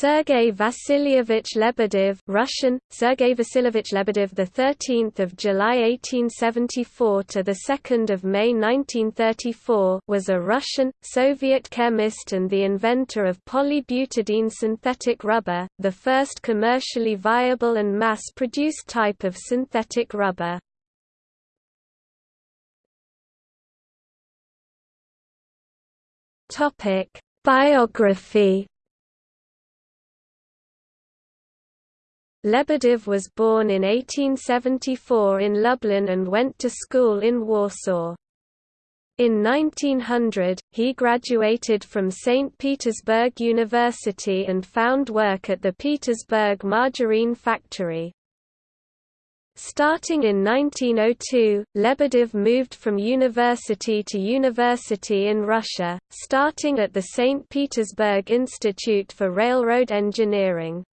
Sergei Vasilyevich Lebedev Russian Sergei Vasilyevich Lebedev the 13th of July 1874 to the 2nd of May 1934 was a Russian Soviet chemist and the inventor of polybutadiene synthetic rubber the first commercially viable and mass-produced type of synthetic rubber. Topic Biography Lebedev was born in 1874 in Lublin and went to school in Warsaw. In 1900, he graduated from St. Petersburg University and found work at the Petersburg margarine factory. Starting in 1902, Lebedev moved from university to university in Russia, starting at the St. Petersburg Institute for Railroad Engineering.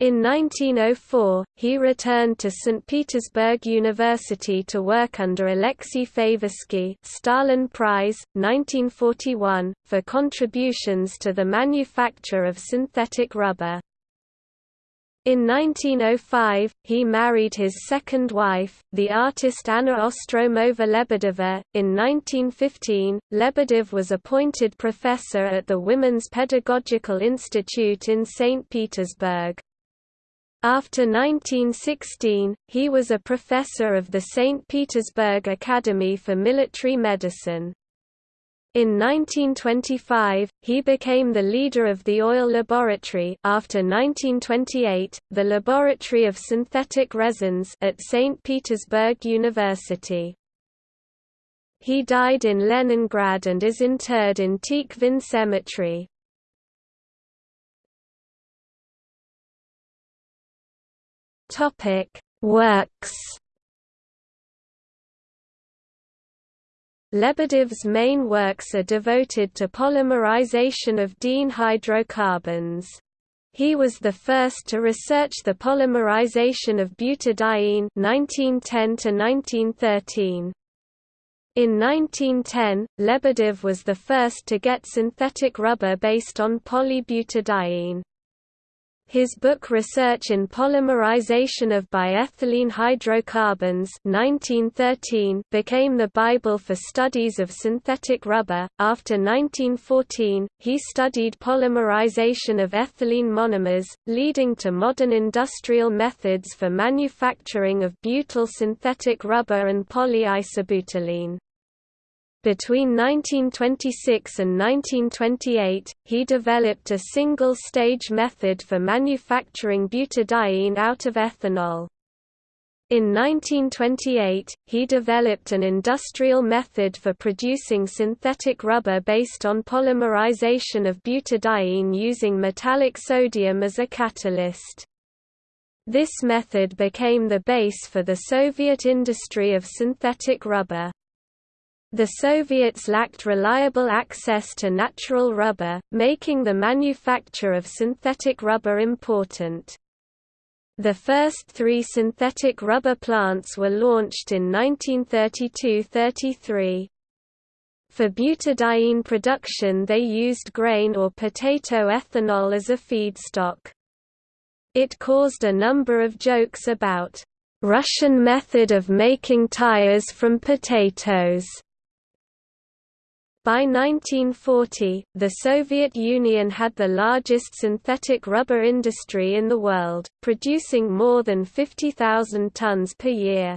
In 1904, he returned to St. Petersburg University to work under Alexei Favorsky Stalin Prize, 1941, for contributions to the manufacture of synthetic rubber. In 1905, he married his second wife, the artist Anna Ostroumova Lebedeva. In 1915, Lebedev was appointed professor at the Women's Pedagogical Institute in St. Petersburg. After 1916, he was a professor of the St. Petersburg Academy for Military Medicine. In 1925, he became the leader of the oil laboratory after 1928, the Laboratory of Synthetic Resins at St. Petersburg University. He died in Leningrad and is interred in Tikhvin Cemetery. Topic: Works. Lebedev's main works are devoted to polymerization of diene hydrocarbons. He was the first to research the polymerization of butadiene 1910 1913. In 1910, Lebedev was the first to get synthetic rubber based on polybutadiene. His book Research in Polymerization of Biethylene Hydrocarbons 1913 became the Bible for studies of synthetic rubber. After 1914, he studied polymerization of ethylene monomers, leading to modern industrial methods for manufacturing of butyl synthetic rubber and polyisobutylene. Between 1926 and 1928, he developed a single-stage method for manufacturing butadiene out of ethanol. In 1928, he developed an industrial method for producing synthetic rubber based on polymerization of butadiene using metallic sodium as a catalyst. This method became the base for the Soviet industry of synthetic rubber. The Soviets lacked reliable access to natural rubber, making the manufacture of synthetic rubber important. The first three synthetic rubber plants were launched in 1932–33. For butadiene production they used grain or potato ethanol as a feedstock. It caused a number of jokes about Russian method of making tires from potatoes. By 1940, the Soviet Union had the largest synthetic rubber industry in the world, producing more than 50,000 tons per year.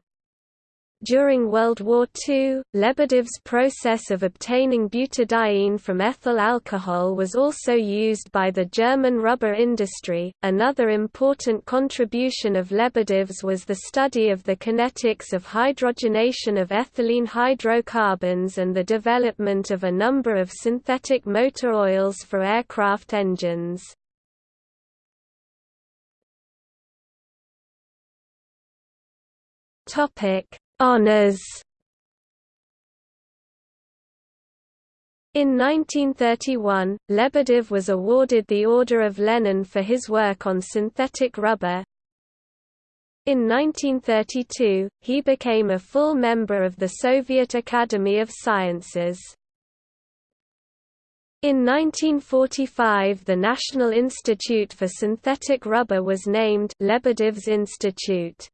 During World War II, Lebedev's process of obtaining butadiene from ethyl alcohol was also used by the German rubber industry. Another important contribution of Lebedev's was the study of the kinetics of hydrogenation of ethylene hydrocarbons and the development of a number of synthetic motor oils for aircraft engines. Topic Honours In 1931, Lebedev was awarded the Order of Lenin for his work on synthetic rubber. In 1932, he became a full member of the Soviet Academy of Sciences. In 1945 the National Institute for Synthetic Rubber was named Lebedev's Institute.